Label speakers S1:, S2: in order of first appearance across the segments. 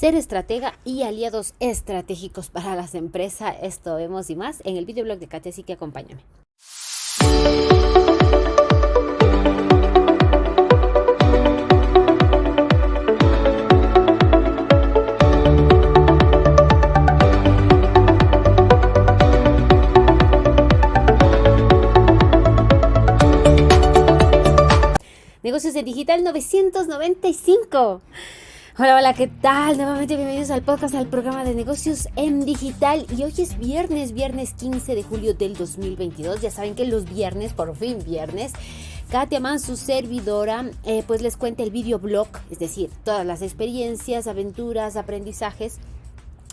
S1: ser estratega y aliados estratégicos para las empresas. Esto vemos y más en el videoblog de Katia, así que acompáñame. Negocios de Digital 995. Hola, hola, ¿qué tal? Nuevamente bienvenidos al podcast, al programa de negocios en digital. Y hoy es viernes, viernes 15 de julio del 2022. Ya saben que los viernes, por fin viernes, Katia su servidora, eh, pues les cuenta el videoblog, es decir, todas las experiencias, aventuras, aprendizajes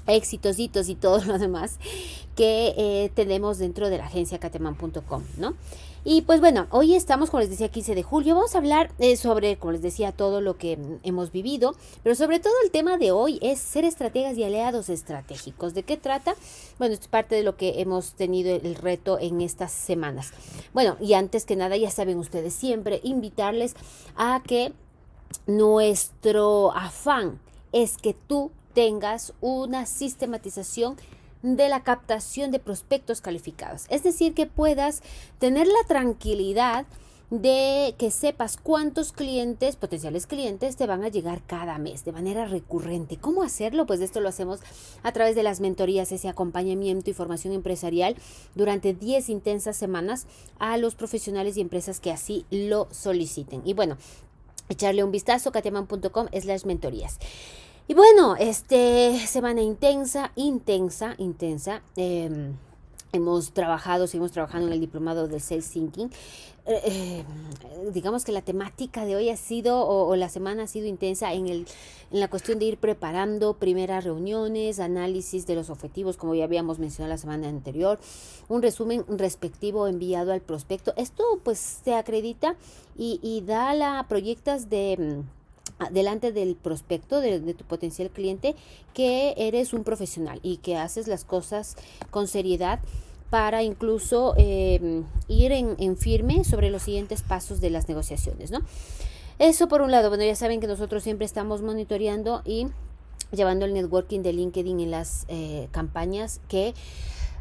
S1: éxitos y todo lo demás que eh, tenemos dentro de la agencia cateman.com, ¿no? Y pues bueno, hoy estamos, como les decía, 15 de julio. Vamos a hablar eh, sobre, como les decía, todo lo que hemos vivido, pero sobre todo el tema de hoy es ser estrategas y aliados estratégicos. ¿De qué trata? Bueno, es parte de lo que hemos tenido el reto en estas semanas. Bueno, y antes que nada, ya saben ustedes siempre invitarles a que nuestro afán es que tú tengas una sistematización de la captación de prospectos calificados. Es decir, que puedas tener la tranquilidad de que sepas cuántos clientes, potenciales clientes, te van a llegar cada mes de manera recurrente. ¿Cómo hacerlo? Pues esto lo hacemos a través de las mentorías, ese acompañamiento y formación empresarial durante 10 intensas semanas a los profesionales y empresas que así lo soliciten. Y bueno, echarle un vistazo, katiaman.com slash mentorías. Y bueno, este semana intensa, intensa, intensa. Em, hemos trabajado, seguimos trabajando en el diplomado de Sales Thinking. Eh, eh, digamos que la temática de hoy ha sido, o, la semana ha sido intensa en, el, en la cuestión de ir preparando primeras reuniones, análisis de los objetivos, como ya habíamos mencionado la semana anterior, un resumen respectivo enviado al prospecto. Esto pues se acredita y, y da la, proyectas de delante del prospecto, de, tu potencial cliente, que eres un profesional y que haces las cosas con seriedad para incluso em, ir en, firme sobre los siguientes pasos de las negociaciones, ¿no? Eso por un lado, bueno, ya saben que nosotros siempre estamos monitoreando y llevando el networking de LinkedIn en las eh, campañas que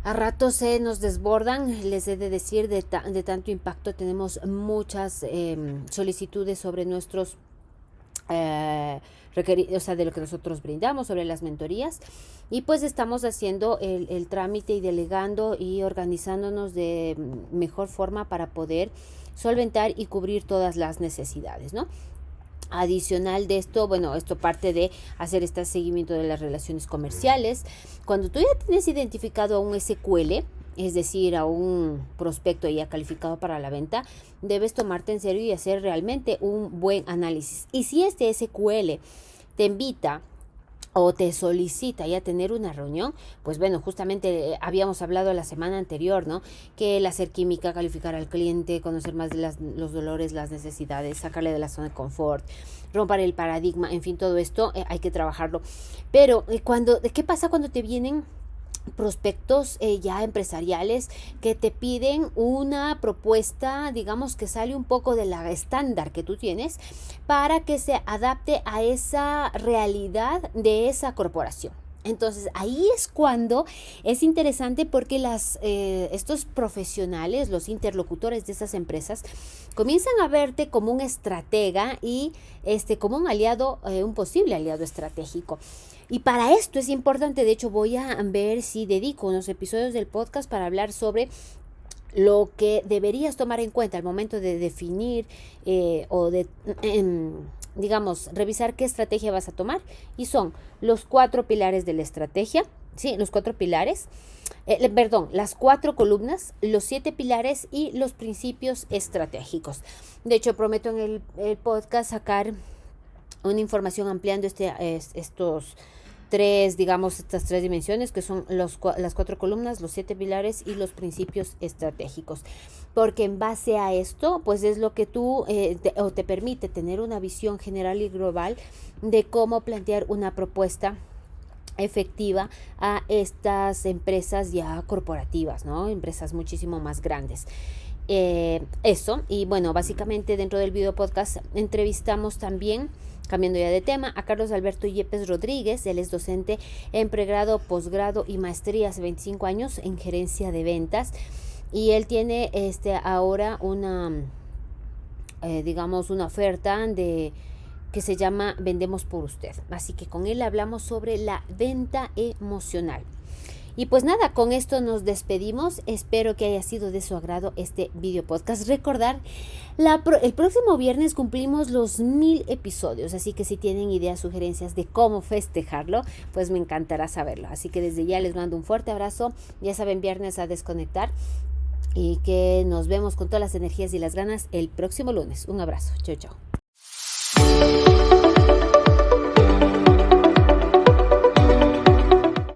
S1: a ratos se nos desbordan, les he de decir, de, de tanto impacto tenemos muchas em, solicitudes sobre nuestros eh, o sea, de lo que nosotros brindamos sobre las mentorías. Y pues estamos haciendo el, el trámite y delegando y organizándonos de mejor forma para poder solventar y cubrir todas las necesidades, ¿no? Adicional de esto, bueno, esto parte de hacer este seguimiento de las relaciones comerciales. Cuando tú ya tienes identificado a un SQL, es decir, a un prospecto ya calificado para la venta, debes tomarte en serio y hacer realmente un buen análisis. Y si este SQL te invita o te solicita ya tener una reunión, pues bueno, justamente eh, habíamos hablado la semana anterior, ¿no? Que el hacer química, calificar al cliente, conocer más de los dolores, las necesidades, sacarle de la zona de confort, romper el paradigma, en fin, todo esto eh, hay que trabajarlo. Pero eh, cuando, ¿qué pasa cuando te vienen prospectos eh, ya empresariales que te piden una propuesta, digamos que sale un poco de la estándar que tú tienes para que se adapte a esa realidad de esa corporación. Entonces ahí es cuando es interesante porque eh, estos profesionales, los interlocutores de estas empresas, comienzan a verte como un estratega y este, como un aliado, eh, un posible aliado estratégico. Y para esto es importante, de hecho voy a ver si dedico unos episodios del podcast para hablar sobre lo que deberías tomar en cuenta al momento de definir eh, o de, em, digamos, revisar qué estrategia vas a tomar. Y son los cuatro pilares de la estrategia, ¿sí? Los cuatro pilares, eh, perdón, las cuatro columnas, los siete pilares y los principios estratégicos. De hecho, prometo en el, el podcast sacar una información ampliando este, estos tres, digamos, estas tres dimensiones que son los, las cuatro columnas, los siete pilares y los principios estratégicos. Porque en base a esto, pues es lo que tú eh, te, o te permite tener una visión general y global de cómo plantear una propuesta efectiva a estas empresas ya corporativas, ¿no? Empresas muchísimo más grandes. Eh, eso, y bueno, básicamente dentro del video podcast entrevistamos también Cambiando ya de tema, a Carlos Alberto Yepes Rodríguez, él es docente en pregrado, posgrado y maestría hace 25 años en gerencia de ventas y él tiene este ahora una eh, digamos una oferta de que se llama Vendemos por usted. Así que con él hablamos sobre la venta emocional. Y pues nada, con esto nos despedimos. Espero que haya sido de su agrado este video podcast. Recordar, el próximo viernes cumplimos los mil episodios, así que si tienen ideas, sugerencias de cómo festejarlo, pues me encantará saberlo. Así que desde ya les mando un fuerte abrazo. Ya saben, viernes a desconectar y que nos vemos con todas las energías y las ganas el próximo lunes. Un abrazo. Chao, chao.